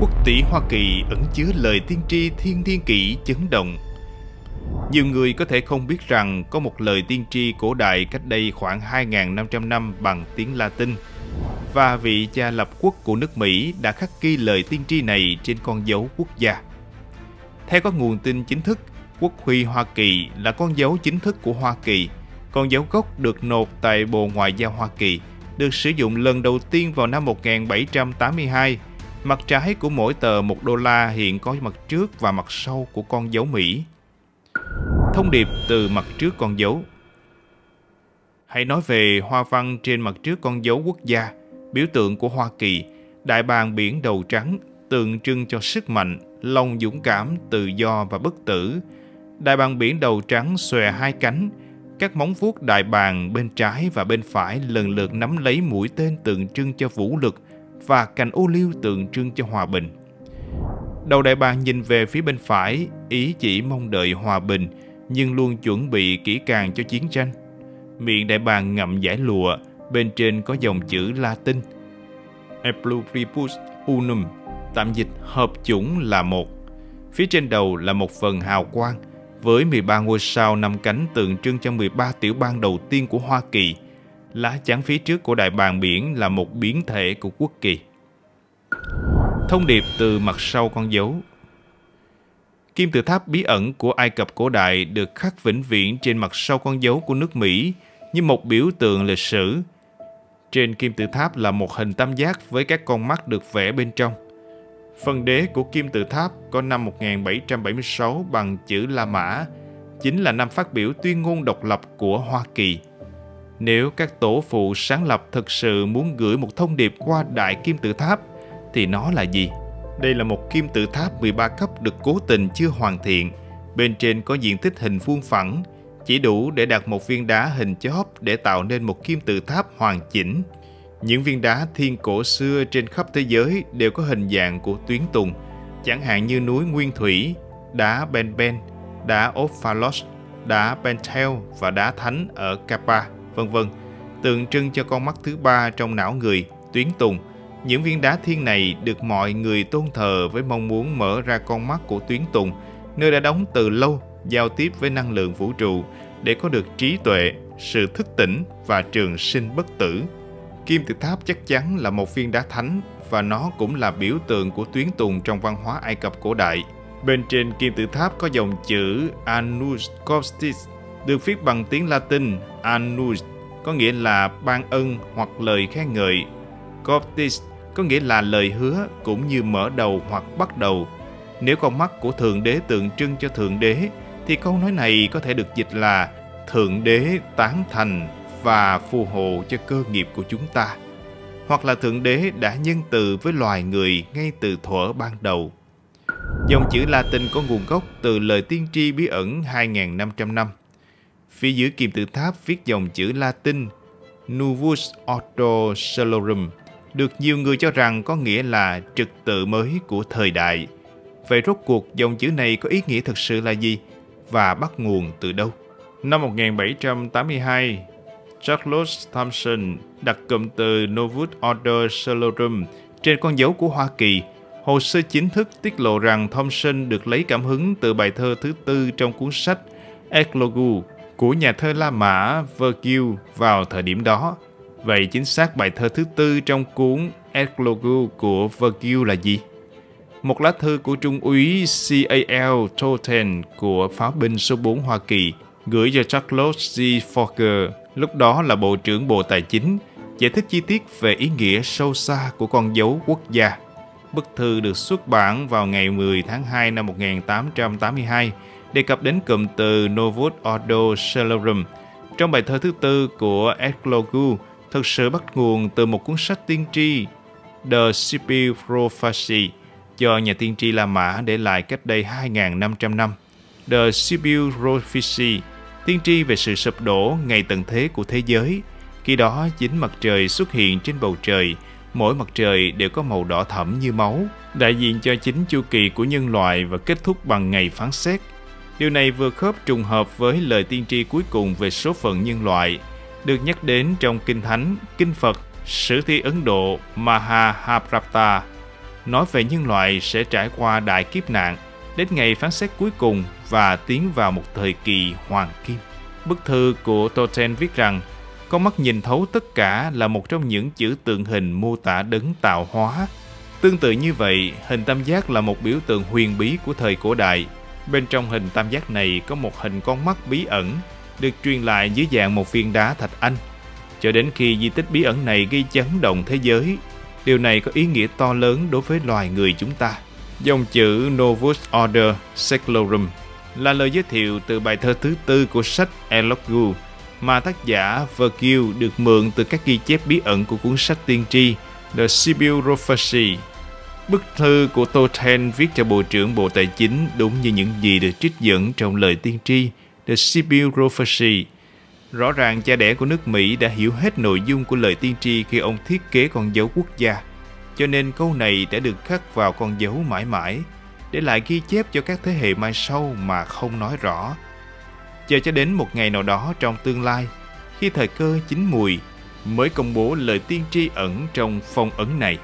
Quốc tỷ Hoa Kỳ ẩn chứa lời tiên tri thiên thiên kỷ chấn động. Nhiều người có thể không biết rằng có một lời tiên tri cổ đại cách đây khoảng 2.500 năm bằng tiếng Latin và vị cha lập quốc của nước Mỹ đã khắc ghi lời tiên tri này trên con dấu quốc gia. Theo các nguồn tin chính thức, quốc huy Hoa Kỳ là con dấu chính thức của Hoa Kỳ. Con dấu gốc được nộp tại Bộ Ngoại giao Hoa Kỳ, được sử dụng lần đầu tiên vào năm 1782 Mặt trái của mỗi tờ 1 đô la hiện có mặt trước và mặt sau của con dấu Mỹ. Thông điệp từ mặt trước con dấu Hãy nói về hoa văn trên mặt trước con dấu quốc gia, biểu tượng của Hoa Kỳ, đại bàng biển đầu trắng, tượng trưng cho sức mạnh, lòng dũng cảm, tự do và bất tử. Đại bàng biển đầu trắng xòe hai cánh, các móng vuốt đại bàng bên trái và bên phải lần lượt nắm lấy mũi tên tượng trưng cho vũ lực, và cành ô liu tượng trưng cho hòa bình. Đầu đại bàng nhìn về phía bên phải, ý chỉ mong đợi hòa bình, nhưng luôn chuẩn bị kỹ càng cho chiến tranh. Miệng đại bàng ngậm giải lụa, bên trên có dòng chữ Latin E pluribus unum, tạm dịch hợp chủng là một. Phía trên đầu là một phần hào quang, với 13 ngôi sao năm cánh tượng trưng cho 13 tiểu bang đầu tiên của Hoa Kỳ – lá chắn phía trước của đại bàng biển là một biến thể của quốc kỳ. Thông điệp từ mặt sau con dấu Kim tự tháp bí ẩn của Ai Cập cổ đại được khắc vĩnh viễn trên mặt sau con dấu của nước Mỹ như một biểu tượng lịch sử. Trên kim tự tháp là một hình tam giác với các con mắt được vẽ bên trong. Phần đế của kim tự tháp có năm 1776 bằng chữ La Mã, chính là năm phát biểu tuyên ngôn độc lập của Hoa Kỳ. Nếu các tổ phụ sáng lập thực sự muốn gửi một thông điệp qua đại kim tự tháp, thì nó là gì? Đây là một kim tự tháp 13 cấp được cố tình chưa hoàn thiện. Bên trên có diện tích hình vuông phẳng, chỉ đủ để đặt một viên đá hình chóp để tạo nên một kim tự tháp hoàn chỉnh. Những viên đá thiên cổ xưa trên khắp thế giới đều có hình dạng của tuyến tùng, chẳng hạn như núi Nguyên Thủy, đá Ben Ben, đá Ophalos, đá Pentel và đá Thánh ở Kappa vân vân, tượng trưng cho con mắt thứ ba trong não người, tuyến tùng. Những viên đá thiên này được mọi người tôn thờ với mong muốn mở ra con mắt của tuyến tùng, nơi đã đóng từ lâu, giao tiếp với năng lượng vũ trụ để có được trí tuệ, sự thức tỉnh và trường sinh bất tử. Kim tự tháp chắc chắn là một viên đá thánh và nó cũng là biểu tượng của tuyến tùng trong văn hóa Ai Cập cổ đại. Bên trên kim tự tháp có dòng chữ Anus Costis được viết bằng tiếng Latin Annus có nghĩa là ban ân hoặc lời khen ngợi. Coptis có nghĩa là lời hứa cũng như mở đầu hoặc bắt đầu. Nếu con mắt của Thượng Đế tượng trưng cho Thượng Đế, thì câu nói này có thể được dịch là Thượng Đế tán thành và phù hộ cho cơ nghiệp của chúng ta. Hoặc là Thượng Đế đã nhân từ với loài người ngay từ thuở ban đầu. Dòng chữ Latin có nguồn gốc từ lời tiên tri bí ẩn 2.500 năm. Phía dưới kim tự tháp viết dòng chữ Latin Novus Ordo Salorum được nhiều người cho rằng có nghĩa là trật tự mới của thời đại. Vậy rốt cuộc dòng chữ này có ý nghĩa thực sự là gì và bắt nguồn từ đâu? Năm 1782, Charles Thomson đặt cụm từ Novus Ordo Salorum trên con dấu của Hoa Kỳ. Hồ sơ chính thức tiết lộ rằng Thomson được lấy cảm hứng từ bài thơ thứ tư trong cuốn sách Eclogue của nhà thơ La Mã Virgil vào thời điểm đó. Vậy chính xác bài thơ thứ tư trong cuốn Eclogue của Virgil là gì? Một lá thư của Trung úy C.A.L. Totten của pháo binh số 4 Hoa Kỳ gửi cho Charles G. Fokker, lúc đó là Bộ trưởng Bộ Tài chính, giải thích chi tiết về ý nghĩa sâu xa của con dấu quốc gia. Bức thư được xuất bản vào ngày 10 tháng 2 năm 1882 đề cập đến cụm từ Novus Ordo Celorum trong bài thơ thứ tư của Eclogu thực sự bắt nguồn từ một cuốn sách tiên tri The Scipio Prophecy do nhà tiên tri La Mã để lại cách đây 2.500 năm. The Scipio Prophecy tiên tri về sự sụp đổ ngày tận thế của thế giới. Khi đó, chính mặt trời xuất hiện trên bầu trời, mỗi mặt trời đều có màu đỏ thẫm như máu, đại diện cho chính chu kỳ của nhân loại và kết thúc bằng ngày phán xét – Điều này vừa khớp trùng hợp với lời tiên tri cuối cùng về số phận nhân loại, được nhắc đến trong Kinh Thánh, Kinh Phật, Sử thi Ấn Độ mahabharata nói về nhân loại sẽ trải qua đại kiếp nạn đến ngày phán xét cuối cùng và tiến vào một thời kỳ hoàng kim. Bức thư của Toten viết rằng con mắt nhìn thấu tất cả là một trong những chữ tượng hình mô tả đấng tạo hóa. Tương tự như vậy, hình tam giác là một biểu tượng huyền bí của thời cổ đại. Bên trong hình tam giác này có một hình con mắt bí ẩn, được truyền lại dưới dạng một viên đá thạch anh. Cho đến khi di tích bí ẩn này gây chấn động thế giới, điều này có ý nghĩa to lớn đối với loài người chúng ta. Dòng chữ Novus Order Seclorum là lời giới thiệu từ bài thơ thứ tư của sách Elogu mà tác giả Virgil được mượn từ các ghi chép bí ẩn của cuốn sách tiên tri The Sibyl Prophecy. Bức thư của Tolkien viết cho Bộ trưởng Bộ Tài chính đúng như những gì được trích dẫn trong lời tiên tri The Sibyl Prophecy. Rõ ràng cha đẻ của nước Mỹ đã hiểu hết nội dung của lời tiên tri khi ông thiết kế con dấu quốc gia. Cho nên câu này đã được khắc vào con dấu mãi mãi, để lại ghi chép cho các thế hệ mai sau mà không nói rõ chờ cho đến một ngày nào đó trong tương lai, khi thời cơ chín mùi, mới công bố lời tiên tri ẩn trong phong ấn này.